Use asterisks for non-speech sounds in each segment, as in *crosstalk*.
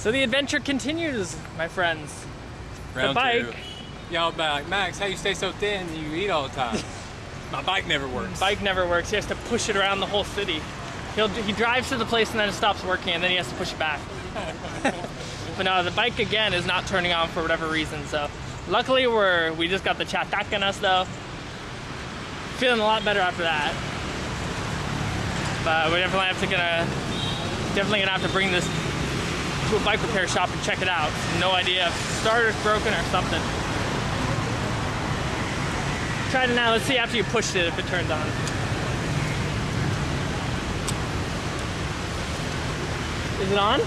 So the adventure continues, my friends. Round the bike, two. Y'all like, Max, how you stay so thin and you eat all the time? *laughs* My bike never works. bike never works. He has to push it around the whole city. He'll he drives to the place and then it stops working, and then he has to push it back. *laughs* but now the bike again is not turning on for whatever reason. So luckily we're we just got the chatak in us though. Feeling a lot better after that. But we're definitely have to gonna definitely gonna have to bring this to a bike repair shop and check it out. No idea if starter's broken or something. Try it now. Let's see after you pushed it if it turns on. Is it on?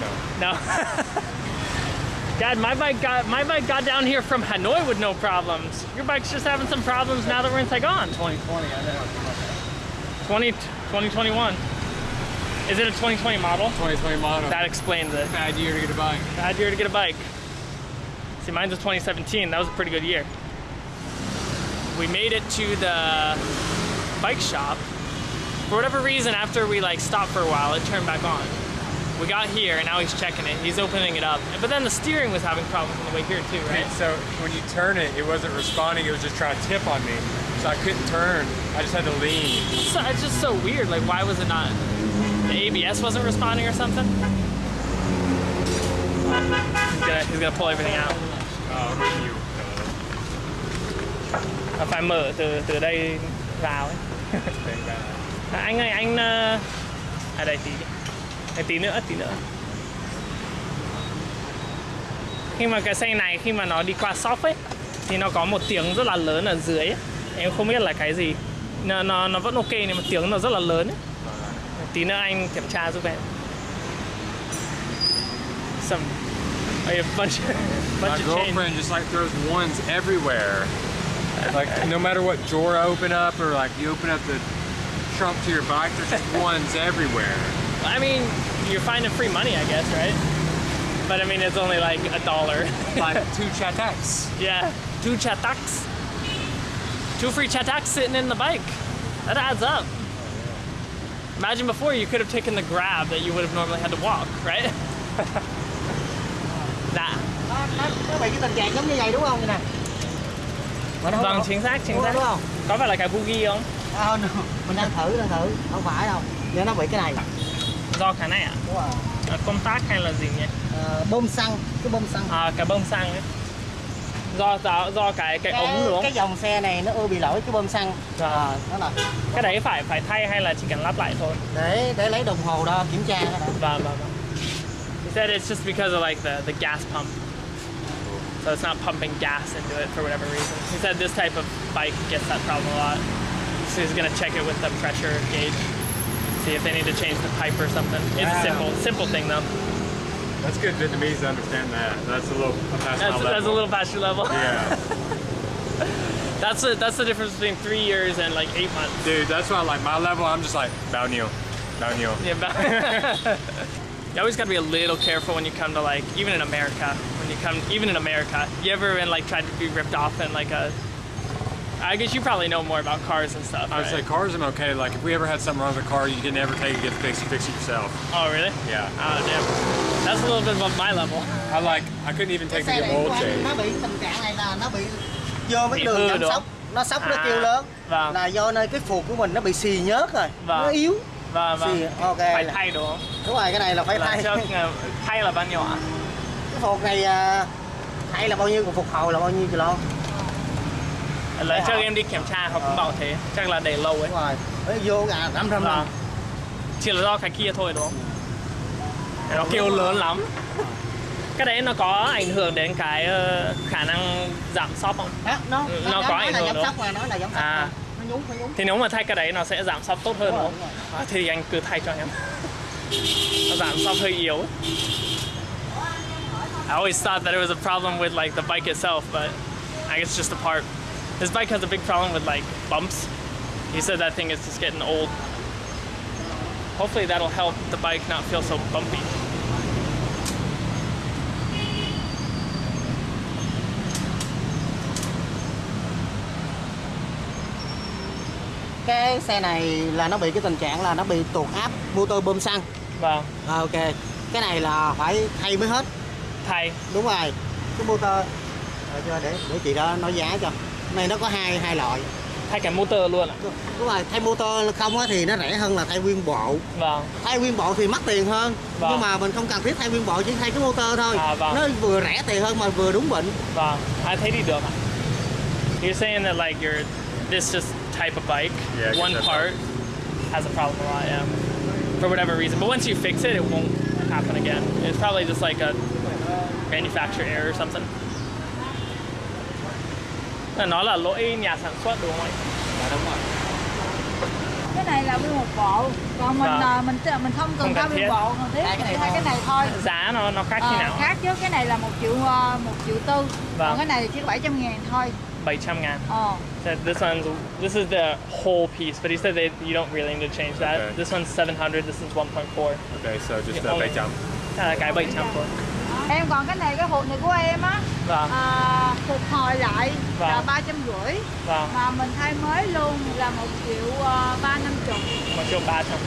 No. No. *laughs* Dad, my bike got my bike got down here from Hanoi with no problems. Your bike's just having some problems now that we're in Saigon. 2020, I know. 20, 2021. Is it a 2020 model? 2020 model. That explains it. bad year to get a bike. Bad year to get a bike. See, mine's a 2017. That was a pretty good year. We made it to the bike shop. For whatever reason, after we like stopped for a while, it turned back on. We got here, and now he's checking it. He's opening it up. But then the steering was having problems on the way here too, right? So when you turn it, it wasn't responding. It was just trying to tip on me. So I couldn't turn. I just had to lean. So it's just so weird. Like, why was it not? The ABS wasn't responding or something? He's gonna, he's gonna pull everything out. À, phải mở từ từ đây vào ấy. À, anh ơi anh ờ, à đây tí đây, tí nữa tí nữa khi mà cái xe này khi mà nó đi qua shop ấy thì nó có một tiếng rất là lớn ở dưới ấy. em không biết là cái gì nó nó, nó vẫn ok nhưng mà tiếng nó rất là lớn ấy. Tí nữa anh kiểm tra giúp em some a bunch *laughs* My bunch of change girlfriend just like throws ones everywhere. Like no matter what drawer I open up or like you open up the trunk to your bike, there's just *laughs* ones everywhere. I mean, you're finding free money, I guess, right? But I mean, it's only like a dollar. *laughs* Like two chataks. yeah, two chataks. Two free chataks sitting in the bike. That adds up. Imagine before you could have taken the grab that you would have normally had to walk, right? *laughs* nah. Nó, nó, nó bị cái tình trạng giống như vậy đúng không? Như nè. Mà không- Vâng, chính xác, chính xác. đúng không? Có phải là cái bugi không? À, no. Mình đang thử, đang thử. Không phải đâu. Giờ nó bị cái này. Do cái này à? Đúng rồi. À, Công tác hay là gì nhỉ? Bơm xăng, cái bơm xăng. À, cái bơm xăng ấy. Do, do, do cái cái ống đúng không? cái dòng xe này nó ưa bị lỗi cái bơm xăng. Dạ. Ờ, đó là Cái đấy phải phải thay hay là chỉ cần lắp lại thôi? để để lấy đồng hồ đo kiểm tra. Vâng, vâng, vâng. He said it's just because of like the, the gas pump. So it's not pumping gas into it for whatever reason. He said this type of bike gets that problem a lot. So he's gonna check it with the pressure gauge. See if they need to change the pipe or something. It's a simple, simple thing though. That's good Vietnamese to understand that. That's a little past That's, my that's a little past your level. Yeah. *laughs* That's the that's the difference between three years and like eight months. Dude, that's why like my level, I'm just like, bao nhiêu, bao nhiêu. Yeah, but *laughs* *laughs* you always gotta be a little careful when you come to like even in America. When you come even in America, you ever been like tried to be ripped off in like a I guess you probably know more about cars and stuff. I would right? say cars I'm okay. Like if we ever had something wrong with a car, you can never take it, get it fixed, you fix it yourself. Oh really? Yeah. Oh damn. That's a little bit above my level. I like, I couldn't even Cái take xe the này oil change. nó bị tình trạng này là nó bị vô mấy đường đúng sóc nó sóc nó À, kêu lớn vâng. là do nơi cái phuộc của mình nó bị xì nhớt rồi Vâng. nó yếu Vâng Xì, vâng. ok Phải là- thay đúng không? đúng rồi cái này là phải Là thay trước ờ, thay là bao nhiêu ạ? cái phuộc này à, thay là bao nhiêu còn phục hồi là bao nhiêu kilo Lần trước em đi kiểm tra họ cũng bảo thế. Chắc là để lâu ấy. đúng rồi nó vô à năm trăm Vâng. năm Chỉ là do cái kia thôi đúng không? Nó kêu lớn lắm. Cái đấy nó có ảnh hưởng đến cái ờ, khả năng giảm shop không? đó nó Ừ, nó, nó có ảnh hưởng đúng sóc mà nói là giảm sóc À. nó nhúng nó nhúng Thì nếu mà thay cái đấy nó sẽ giảm shop tốt hơn Đúng đúng không? À, thì anh cứ thay cho em. Nó giảm shop hơi yếu. I always thought that it was a problem with like the bike itself, but I guess just the part. This bike has a big problem with like bumps. He said that thing is just getting old. Hopefully that'll help the bike not feel so bumpy. cái xe này là nó bị cái tình trạng là nó bị tuột áp motor bơm xăng Vâng. à, ok cái này là phải thay mới hết Thay. đúng rồi cái motor cho để để chị đó nói giá cho này nó có hai hai loại Thay cả motor luôn ạ. đúng rồi thay motor không á thì nó rẻ hơn là thay nguyên bộ Vâng. thay nguyên bộ thì mắc tiền hơn Vâng. nhưng mà mình không cần thiết thay nguyên bộ chỉ thay cái motor thôi À, vâng. nó vừa rẻ tiền hơn mà vừa đúng bệnh Vâng. I thấy đi được ạ. You're saying that like your this just type of bike, Yeah, one part has a problem a lot, yeah. For whatever reason. But once you fix it, it won't happen again. It's probably just like a manufacturer error or something. Là Nó là lỗi nhà sản xuất đúng không ạ? dạ đúng rồi cái này là nguyên một bộ còn mình Vâng. à, mình mình không cần Không nguyên bộ cần thiết Hai cái cái này thôi Giá nó nó khác như Ờ, nào? khác chứ cái này là một triệu à, một triệu tư Vâng. còn cái này chỉ có 700 ngàn thôi 700 ngàn. ờ Said this one's this is the whole piece, but he said that you don't really need to change that. Okay. This one's 700. This is 1.4. Okay, so just bait jump. À, cái 700 thôi. Em còn cái này cái hộp này của em á Vâng. à, phục hồi lại là Vâng. ba trăm rưỡi Vâng. mà mình thay mới luôn là một triệu à, ba năm chục Một triệu 300.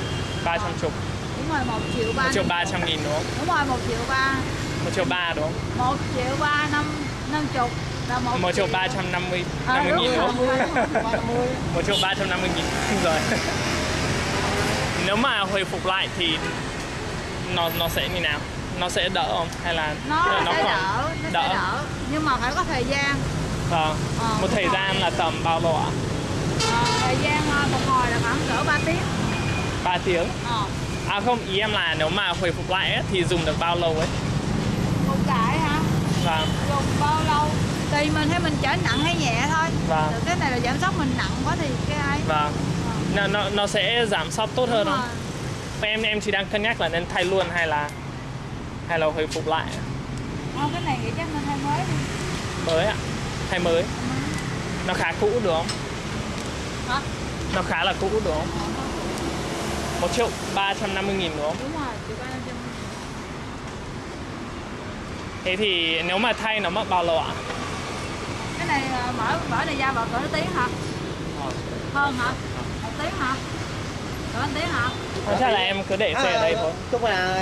300 chục. đúng rồi một triệu ba Một triệu năm 300 nghìn đúng không? đúng rồi một triệu ba Một triệu 3 đúng không? một triệu ba năm năm chục là một, Một triệu 350 À, 50 đúng *laughs* nghìn đúng rồi, không? đúng. Một triệu 350 nghìn *laughs* rồi. Nếu mà hồi phục lại thì nó nó sẽ như nào? Nó sẽ đỡ không? Hay là nó, là sẽ còn- đỡ nó sẽ đỡ nhưng mà phải có thời gian Vâng. Ờ, Một thời hồi. gian là tầm bao lâu ạ? Ờ, thời gian ờ, phục hồi là khoảng cỡ 3 tiếng 3 tiếng. ờ, À không, ý em là nếu mà hồi phục lại ấy, thì dùng được bao lâu ấy? một cái hả Vâng. dùng bao lâu tùy mình hay mình chở nặng hay nhẹ thôi Vâng. Được cái này là giảm sóc mình nặng quá thì cái ấy Vâng. Nó, nó, nó sẽ giảm sóc tốt hơn Đúng không? rồi. Em em chỉ đang cân nhắc là nên thay luôn hay là hay là hồi phục lại. Ờ, cái này nghĩ chắc mình thay mới đi. Mới ạ thay mới. Nó khá cũ đúng không? Hả? Nó khá là cũ đúng không? Một triệu ba trăm năm mươi nghìn đúng không? Đúng rồi thế thì nếu mà thay nó mất bao lâu ạ? Cái này ờ, mở mở này ra vào cỡ tiếng hả? Hơn hả? Một tiếng hả? Cỡ một tiếng hả? Không, chắc là em cứ để xe ở đây thôi. chúc là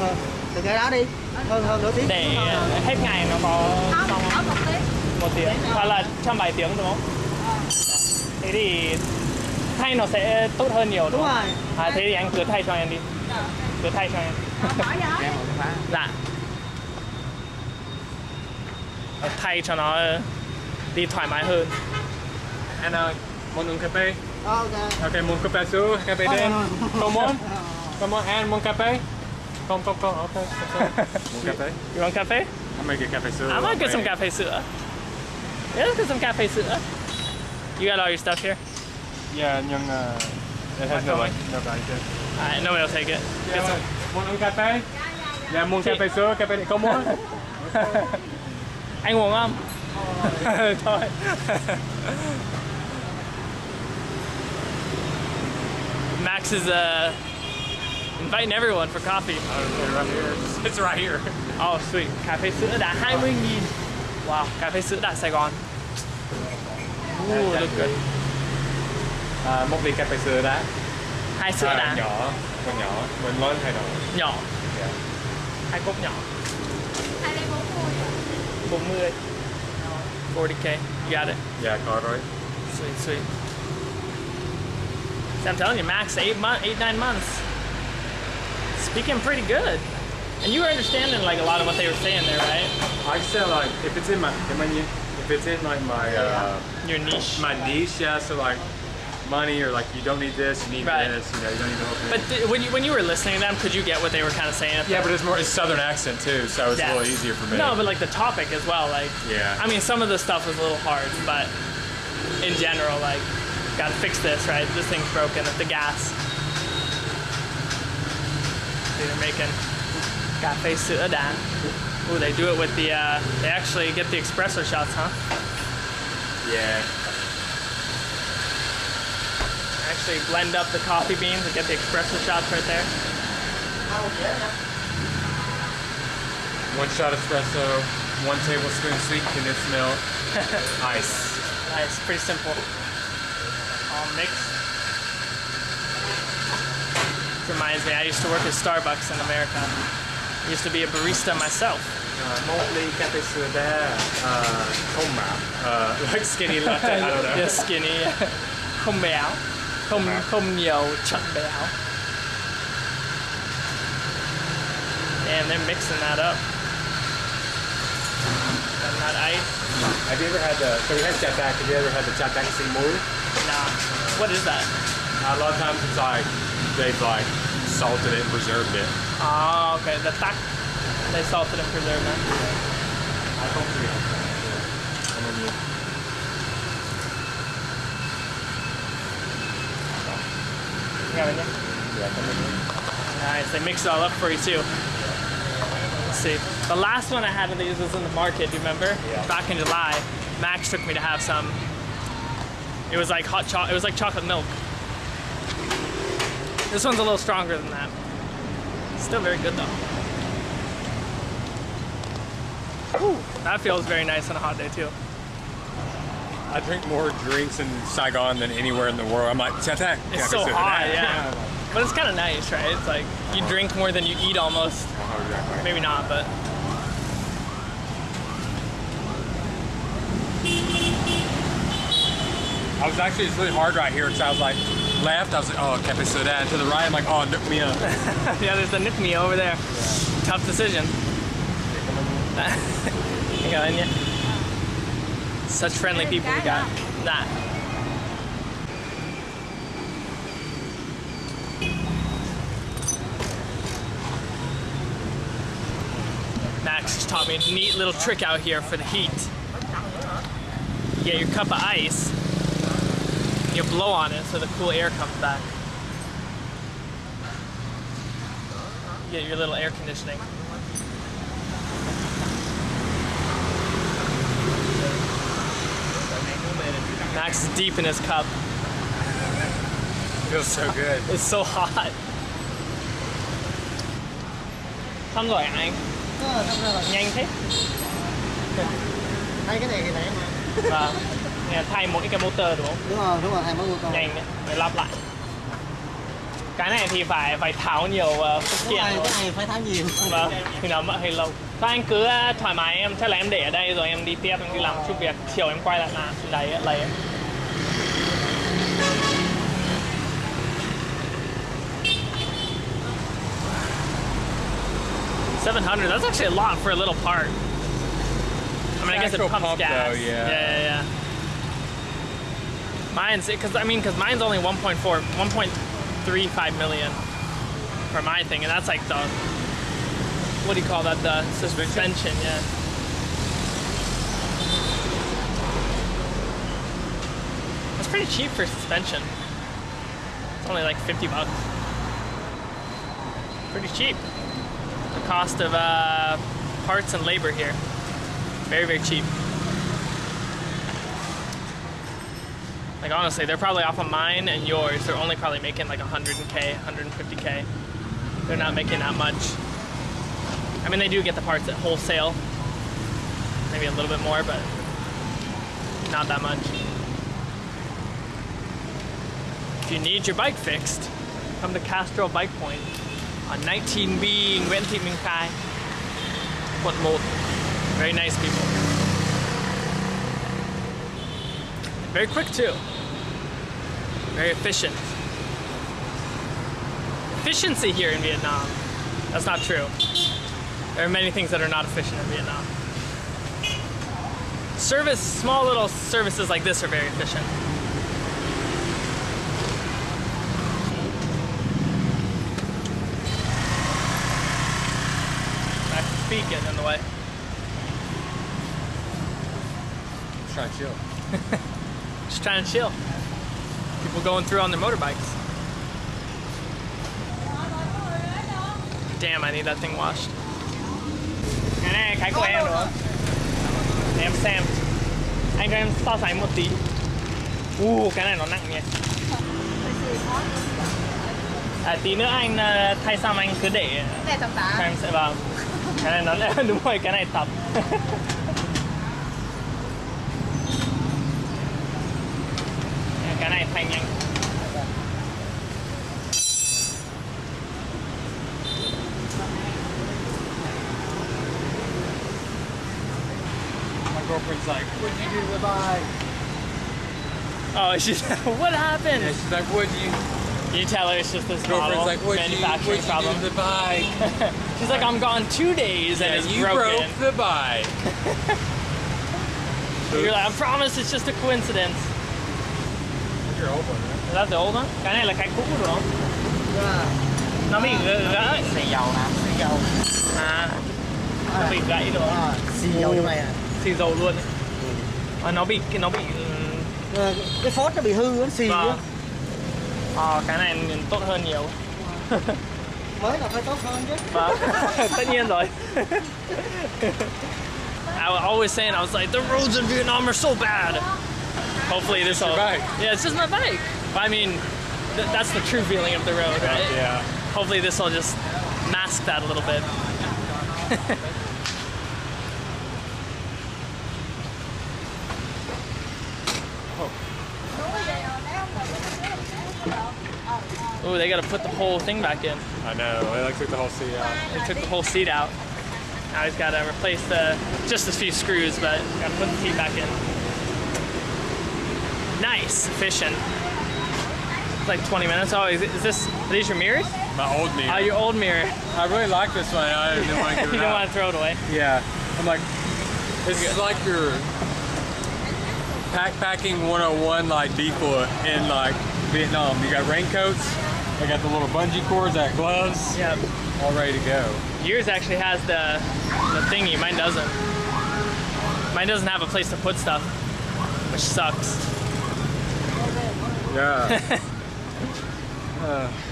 ờ, từ cái đó đi. Hơn hơn nửa tiếng. Để hết ngày nó có không xong. ở không? một tiếng. Một tiếng. Hoặc là trong vài tiếng đúng không? Ờ. thế thì thay nó sẽ tốt hơn nhiều đúng đúng không? rồi. À thế thì anh cứ thay cho em đi. Ờ, cứ thay cho em. Ờ, dạ. Thay cho nó đi thoải mái hơn. And uh, muốn uống cà phê? ok. Okay, muốn cà phê sữa, cà phê đen. Không muốn? Không muốn ăn muốn cà phê? Không, không, không, okay. *laughs* Muốn cà phê? you want cafe I'm gonna get cà phê sữa. I might get some cafe sữa yeah let's get some cafe sữa you got all your stuff here Yeah, nhưng uh, it has no like, no value to. Alright, nobody will take it. Get Yeah, some. muốn uống cà phê? Dạ, muốn cà phê sữa, cà phê đen. Không muốn? *laughs* Anh uống không? *laughs* Thôi. Max is uh, inviting everyone for coffee. Okay, right here. *laughs* It's right here. Oh, sweet. Cà phê sữa đã 20 nghìn. Wow, cà phê sữa đã Sài Gòn. Ooh, look good. Uh, à, một ly cà phê sữa đã. Hai sữa À, đã. nhỏ, còn nhỏ. Mình lớn hay nhỏ? Nhỏ. Yeah. Hai cốc nhỏ. hai đây bốn mươi 40. 40k. You got it. Dạ, có rồi. Sweet, sweet. See, I'm telling you, Max, eight months, eight nine months. Speaking pretty good, and you were understanding like a lot of what they were saying there, right? I said like, if it's in my, if, I, if it's in like my, uh, Your niche. my niche, yeah, so like money or like you don't need this, you need Right. this, you know, you don't need the whole thing. But th- when you when you were listening to them, could you get what they were kind of saying? yeah, but it's more, it's southern accent too, so it's Yeah. a little easier for me. No, but like the topic as well. Like, Yeah. I mean, some of the stuff was a little hard, but in general, like, gotta fix this, right? This thing's broken at the gas. See, they're making cafe sữa đá. Ooh, they do it with the. Uh, they actually get the espresso shots, huh? yeah. Actually blend up the coffee beans and get the espresso shots right there. One shot espresso, one tablespoon sweet condensed milk, *laughs* ice. Nice, pretty simple. All mixed. Reminds me, I used to work at Starbucks in America. I used to be a barista myself. Uh, mostly cafe soda, uh, uh, like skinny *laughs* latte. I don't know. Yeah, skinny. Không béo. Không không nhiều chất béo. Damn, they're mixing that up. And that ice. Have you ever had the? So we had chatak. Have you ever had the chatak simul? Nah. What is that? A lot of times it's like they've like salted it and preserved it. Oh, okay. The tak. They salted and preserved that. I hope that. And then you. You got it, yeah? Yeah, come in here. Nice. They mix it all up for you too. Let's see. The last one I had of these was in the market. Do you remember? Yeah. Back in July, Max took me to have some. It was like hot chocolate. It was like chocolate milk. This one's a little stronger than that. Still very good though. Ooh, that feels very nice on a hot day too. I drink more drinks in Saigon than anywhere in the world. I'm like. It's cafe so hot, yeah. But it's kind of nice, right? It's like you drink more than you eat almost. Oh, exactly. Maybe not, but I was actually, it's really hard right here because I was like, left, I was like, oh, cafe soda. And to the right, I'm like, oh, nook me up. *laughs* yeah, there's the Nick Me over there. Tough decision. you got in yet? Such friendly people we got. Nah. Max just taught me a neat little trick out here for the heat. You get your cup of ice, you blow on it so the cool air comes back. You get your little air conditioning. Max is deep in his cup. Feels so good. *laughs* It's so hot. Xong rồi hả anh? Ờ, xong rồi. Nhanh thế. Thay cái này thì rẻ mà. Vâng. Nghe thay mỗi cái motor đúng không? Đúng rồi, đúng rồi, thay mới mua con. Nhanh đấy. Phải lắp lại. Cái này thì phải phải tháo nhiều uh, phụ Cái kiện này, rồi. cái này phải tháo nhiều. Vâng, thì nó mất hơi lâu. Thôi anh cứ uh, thoải mái em, chắc là em để ở đây rồi em đi tiếp, em đi làm chút việc. Chiều em quay lại làm, lấy lấy. Seven hundred. That's actually a lot for a little part. I mean, I guess it pumps pump, gas. though, yeah. yeah, yeah. yeah. Mine's because I mean, because mine's only 1.4, 1.35 million for my thing, and that's like the what do you call that? The suspension, yeah. It's pretty cheap for suspension. It's only like 50 bucks. Pretty cheap. The cost of uh, parts and labor here. Very, very cheap. Like honestly, they're probably off of mine and yours. They're only probably making like 100k, 150k. They're not making that much. I mean, they do get the parts at wholesale, maybe a little bit more, but not that much. If you need your bike fixed, come to Castro Bike Point on 19B Nguyễn Thị Minh Khai, quận 1. Very nice people. Very quick too. Very efficient. Efficiency here in Vietnam. That's not true. There are many things that are not efficient in Vietnam. Service, small little services like this are very efficient. My feet getting in the way. Just trying to chill. *laughs* Just trying to chill. People going through on their motorbikes. Damn, I need that thing washed. Cái này cái của em đúng không? Để em xem. Anh cho em so sánh một tí. Uh, cái này nó nặng nhỉ. À, tí nữa anh ờ, thay xong anh cứ để Cái này tầm tạ. em sẽ vào. Cái này nó đúng rồi, cái này tập. My girlfriend's like, what'd you do to the bike? Oh, she's *laughs* like, what happened? Yeah, she's like, what'd you... You tell her it's just this girlfriend's model, like, what'd manufacturing you, problem. Do to the bike? *laughs* she's like, I'm gone two days yeah, and it's you broken. broke the bike. *laughs* You're like, I promise it's just a coincidence. Your old one, right? Is that the old one? Cái này là cái cũ đúng không? Nó bị gãy. xì dầu nè xì dầu À, nó bị gãy không? à, xì dầu trong này à Xì dầu luôn. ấy. À, nó bị nó bị Ờ, cái phốt nó bị hư nó xì á Vâng. Ờ, cái này tốt hơn nhiều. *laughs* mới là phải tốt hơn chứ Vâng, *laughs* tất nhiên rồi. *laughs* I was always saying, I was like, the roads in Vietnam are so bad. Hopefully this will. your bike. Yeah, it's just my bike. But I mean, th- that's the true feeling of the road, right? Yeah. Hopefully this will just mask that a little bit. *laughs* Oh, they gotta put the whole thing back in. I know. They like took the whole seat out. They took the whole seat out. Now he's got to replace the just a few screws, but got to put the seat back in. Nice, efficient. It's like 20 minutes. Oh, is, this? Are these your mirrors? My old mirror. Oh, your old mirror. I really like this one. I didn't want to give *laughs* it don't want to throw it away. Yeah. I'm like, this is like your backpacking 101 like default in like Vietnam. You got raincoats. They got the little bungee cords, that gloves, Yep. all ready to go. Yours actually has the the thingy. Mine doesn't. Mine doesn't have a place to put stuff, which sucks. Yeah. *laughs*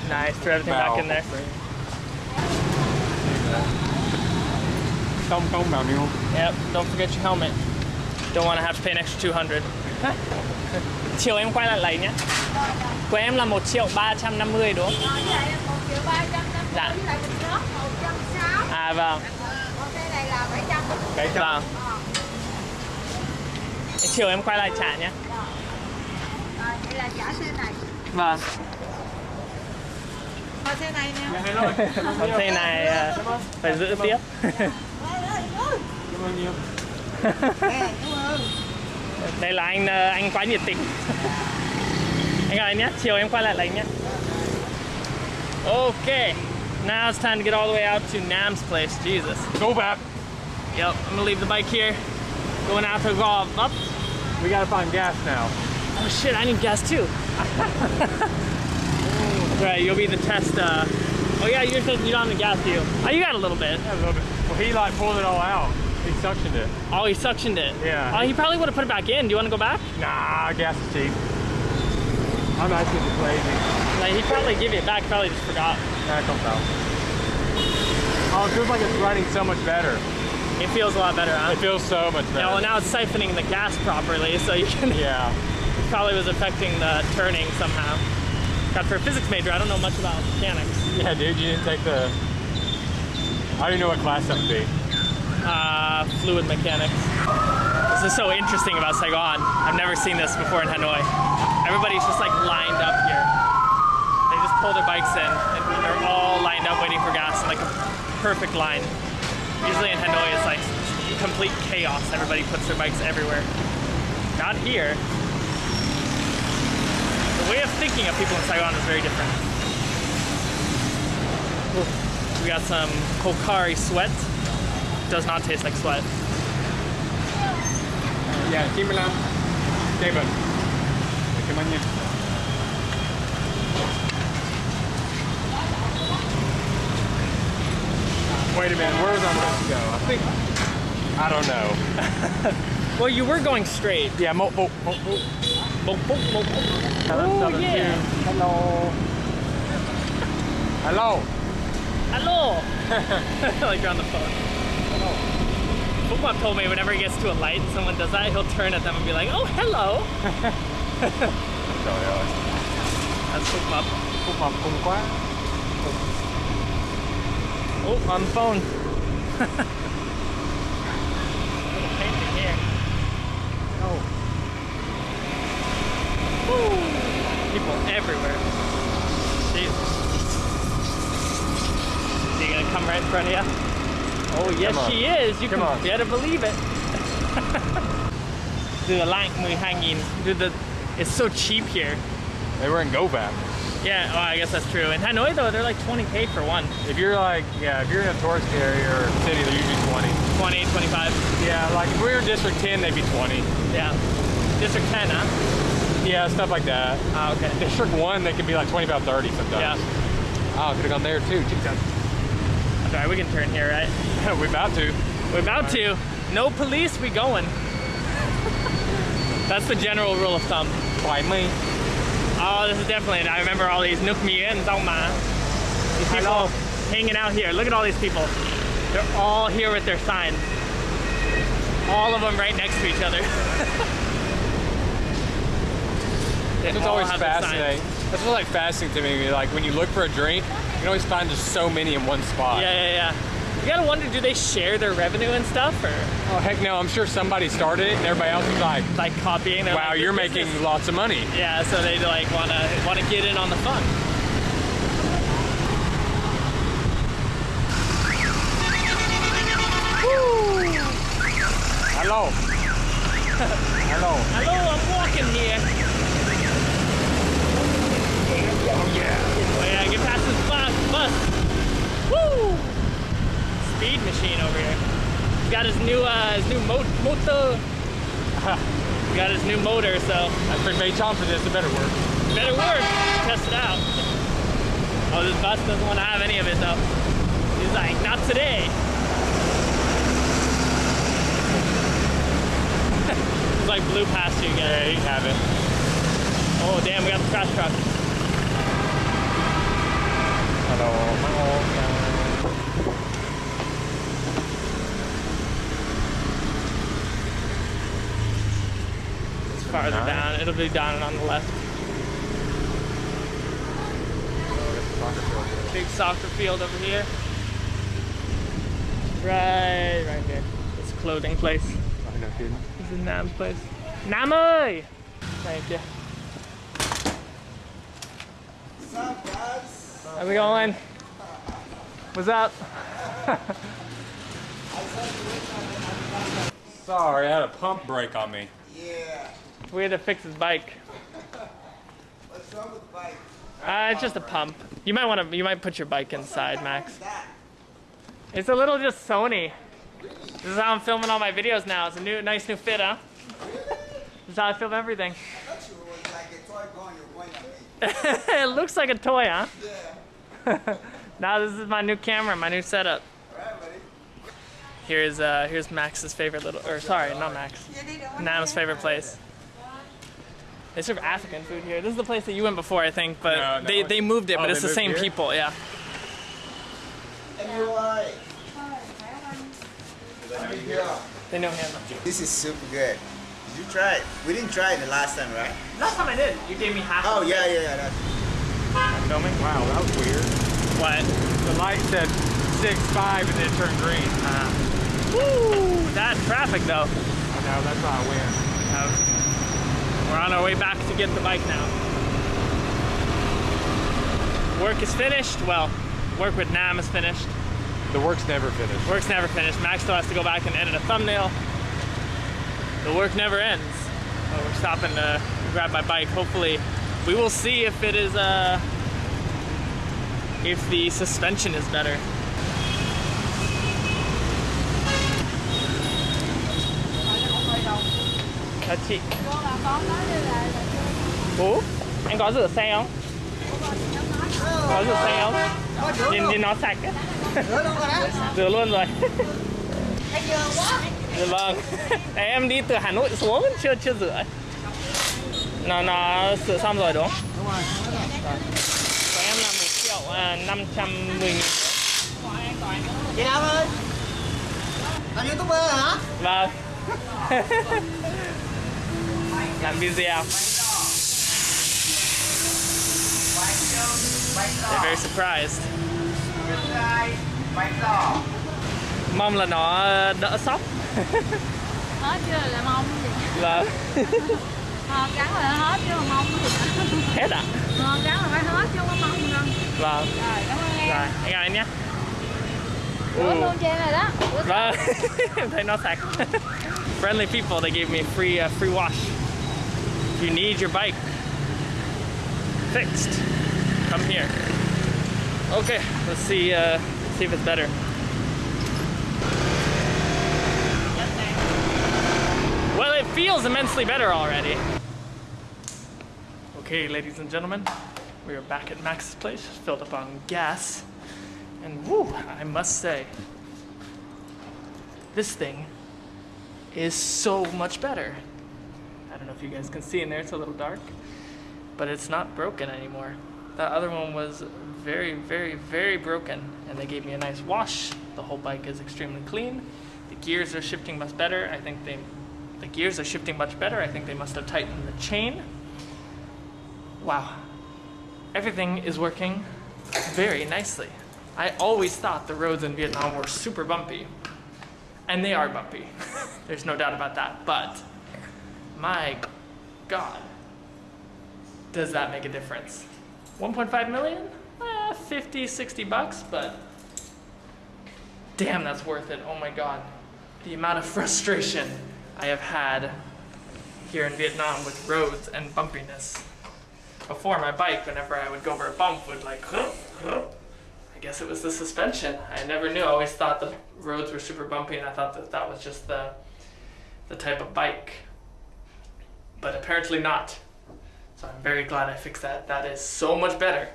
Nice. Throw everything back in there. Không không bảo niu. Yep. Don't forget your helmet. Don't want to have to pay an extra 200. *laughs* Chiều em quay lại lấy nhé. Của em là 1 triệu 350 đúng không? Rồi với lại một triệu ba trăm năm Dạ. sáu À vâng. này là Cái cho. Vâng. Thế Chiều em quay lại trả nhé. Rồi vậy là trả xe này Vâng. thôi xe này nè *laughs* Còn xe này à, phải giữ tiếp. *laughs* Cảm ơn nhiều. Đây là anh ờ, anh quá nhiệt tình. Anh ơi nhé, chiều em quay lại lấy nhé. Okay. Now it's time to get all the way out to Nam's place. Jesus. Go back. Yep, I'm gonna leave the bike here. Going out to go up. We gotta find gas now. Oh shit, I need gas too. *laughs* right, you'll be the test. Uh... Oh yeah, you're saying you don't have the gas, do you? Oh, you got a little bit. Yeah, a little bit. Well, he like pulled it all out. He suctioned it. Oh, he suctioned it. Yeah. Oh, he probably would have put it back in. Do you want to go back? Nah, gas is cheap. I'm actually just lazy. Like he'd probably give it back. Probably just forgot. Nah, don't know. Oh, it feels like it's running so much better. It feels a lot better, huh? It feels so much better. Yeah, well, now it's siphoning the gas properly, so you can. Yeah. Probably was affecting the turning somehow. God, for a physics major, I don't know much about mechanics. Yeah, dude, you didn't take the. I don't even know what class that would be. Uh, fluid mechanics. This is so interesting about Saigon. I've never seen this before in Hanoi. Everybody's just like lined up here. They just pull their bikes in and they're all lined up waiting for gas in like a perfect line. Usually in Hanoi it's like complete chaos. Everybody puts their bikes everywhere. Not here. The way of thinking of people in Saigon is very different. We got some Pocari Sweat. Does not taste like sweat. Yeah, 95. David. Cảm ơn nha. Wait a minute, where was I supposed to go? I think. I don't know. *laughs* Well, you were going straight. Yeah, mo mo mo mo. Boop, boop, boop, boop. Oh, yeah. Hello. Hello. Hello. *laughs* *laughs* like you're on the phone. Hello. told me whenever he gets to a light and someone does that, he'll turn at them and be like, oh, hello. *laughs* Trời ơi. That's. Phúc mập cùng quá. Oh, on the phone. Little painting here. Oh. Woo. People everywhere. Jesus. Is he gonna come right in front of you? Oh yes, she is. You Come can on. better believe it. Từ lạnh 12.000. Dude, the, it's so cheap here. They were in Gò Vấp. Yeah, oh, I guess that's true. In Hanoi though, they're like 20k for one. If you're like, yeah, if you're in a tourist area or city, they're usually 20. 20, 25. Yeah, like if we were in District 10, they'd be 20. Yeah. District 10, huh? Yeah, stuff like that. Ah, okay. District 1, they can be like 25, 30 sometimes. Yeah. Oh, could have gone there too. Jesus. Okay, we can turn here, right? *laughs* We're about to. We're about to. No police, we going. That's the general rule of thumb. Finally. Oh, this is definitely it. I remember all these Nook Mien Ma. These people Hello. hanging out here. Look at all these people. They're all here with their sign. All of them right next to each other. *laughs* They It's always have their signs. fascinating. That's what's like fascinating to me. Like when you look for a drink, you can always find just so many in one spot. Yeah, yeah, yeah. You gotta wonder, do they share their revenue and stuff, or Oh heck no! I'm sure somebody started it, and everybody else was like, like copying? "Wow, like, you're making is-" lots of money." Yeah, so they like wanna wanna get in on the fun. Hello. *laughs* Hello. Hello, I'm walking here. Oh yeah. Oh yeah, get past this bus. bus. Woo! Speed machine over here. He's got his new uh, his new mo- motor. He *laughs* got his new motor, so I've been made time for this. It better work. better work. Test it out. Oh, this bus doesn't want to have any of it though. He's like, not today. *laughs* It's like blew past you Yeah, again. you can have it. Oh damn, we got the trash truck. Farther Nice. down. It'll be down and on the left. Big soccer field over here. Right, right here. This clothing place. No kidding. This is Nam's place. Nam ơi! Thank you. What's up, guys? How's it going? What's up? Sorry, I had a pump break on me. Yeah. We had to fix his bike. What's wrong with the bike? Uh, it's just a pump. You might want to. You might put your bike inside, Max. It's a little just Sony. This is how I'm filming all my videos now. It's a new, nice new fit, huh? This is how I film everything. I thought you was like a toy gun you're going at me. *laughs* it looks like a toy, huh? Yeah. *laughs* now this is my new camera, my new setup. Here's uh, here's Max's favorite little, or sorry, not Max. Nam's favorite place. They serve African food here. This is the place that you went before, I think, but No, no. they, they moved it, Oh, but it's the same here? people, yeah. Anyway. They know him. This is super good. Did you try it? We didn't try it the last time, right? Last time I did, you gave me half. Oh, of yeah, yeah, yeah. That's Filming? Wow, that was weird. What? The light said six five and then it turned green. Uh, woo! That traffic though. I know, that's why I win. We're on our way back to get the bike now. Work is finished. Well, work with Nam is finished. The work's never finished. Work's never finished. Max still has to go back and edit a thumbnail. The work never ends. Oh, we're stopping to grab my bike. Hopefully, we will see if it is uh, if the suspension is better. Chào là là Ủa, anh có rửa xe không? Có rửa xe không? Nhìn nhìn nó sạch á. *laughs* Rửa luôn rồi. *laughs* Dạ vâng. Em đi từ Hà Nội xuống chưa chưa rửa. Nó nó sửa xong rồi đúng không? Đúng rồi. Của em là 1 triệu à, 510 nghìn. Chị Nam ơi. Làm youtuber hả? Vâng. *laughs* Làm video. They're very surprised. Mong là nó đỡ sốc. *laughs* hết chưa là mong gì Vâng. *laughs* ờ, gắn là hết chứ mà mong gì Hết ạ? ờ, gắn là phải hết chứ không mong đâu Vâng. rồi cảm ơn em Rồi, anh chào anh nhé. rửa luôn cho em rồi đó Vâng. *laughs* em thấy nó sạch. friendly people. They gave me free uh, free wash. If you need your bike fixed, come here. Okay, let's see uh, see if it's better. Well, it feels immensely better already. Okay, ladies and gentlemen, we are back at Max's place, filled up on gas, and whoo, I must say, this thing is so much better. If you guys can see in there, it's a little dark, but it's not broken anymore. That other one was very, very, very broken, and they gave me a nice wash. The whole bike is extremely clean. The gears are shifting much better. I think they, the gears are shifting much better. I think they must have tightened the chain. Wow, everything is working very nicely. I always thought the roads in Vietnam were super bumpy, and they are bumpy. *laughs* There's no doubt about that, but my God, does that make a difference? 1.5 million? Eh, 50, 60 bucks, but damn, that's worth it. Oh my God. The amount of *laughs* frustration I have had here in Vietnam with roads and bumpiness. Before my bike, whenever I would go over a bump, would like, *laughs* I guess it was the suspension. I never knew. I always thought the roads were super bumpy, and I thought that that was just the the type of bike. But apparently not. So I'm very glad I fixed that. That is so much better.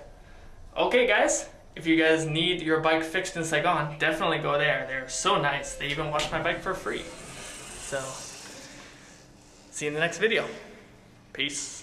Okay, guys. If you guys need your bike fixed in Saigon, definitely go there. They're so nice. They even wash my bike for free. So, see you in the next video. Peace.